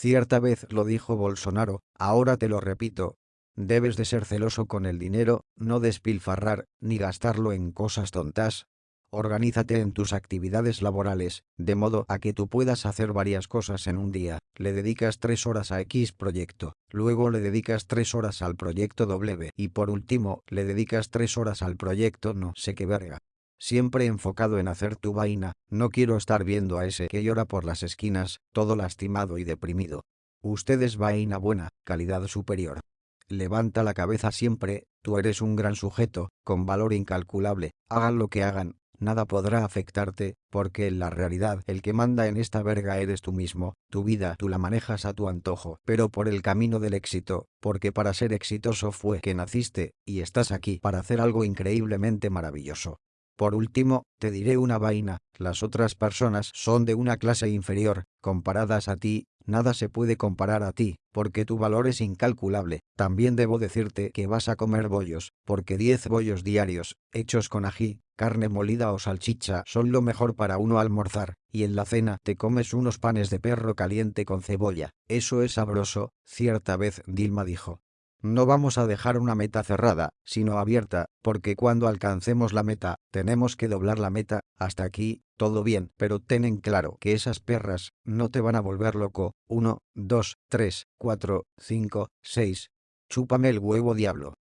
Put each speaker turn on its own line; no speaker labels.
Cierta vez lo dijo Bolsonaro, ahora te lo repito. Debes de ser celoso con el dinero, no despilfarrar, ni gastarlo en cosas tontas. Organízate en tus actividades laborales, de modo a que tú puedas hacer varias cosas en un día. Le dedicas tres horas a X proyecto, luego le dedicas tres horas al proyecto W y por último le dedicas tres horas al proyecto no sé qué verga. Siempre enfocado en hacer tu vaina, no quiero estar viendo a ese que llora por las esquinas, todo lastimado y deprimido. Usted es vaina buena, calidad superior. Levanta la cabeza siempre, tú eres un gran sujeto, con valor incalculable, hagan lo que hagan, nada podrá afectarte, porque en la realidad el que manda en esta verga eres tú mismo, tu vida tú la manejas a tu antojo, pero por el camino del éxito, porque para ser exitoso fue que naciste, y estás aquí para hacer algo increíblemente maravilloso. Por último, te diré una vaina, las otras personas son de una clase inferior, comparadas a ti, nada se puede comparar a ti, porque tu valor es incalculable. También debo decirte que vas a comer bollos, porque 10 bollos diarios, hechos con ají, carne molida o salchicha son lo mejor para uno almorzar, y en la cena te comes unos panes de perro caliente con cebolla. Eso es sabroso, cierta vez Dilma dijo. No vamos a dejar una meta cerrada, sino abierta, porque cuando alcancemos la meta, tenemos que doblar la meta, hasta aquí, todo bien, pero ten en claro que esas perras no te van a volver loco. 1, 2, 3, 4, 5, 6. Chúpame el huevo diablo.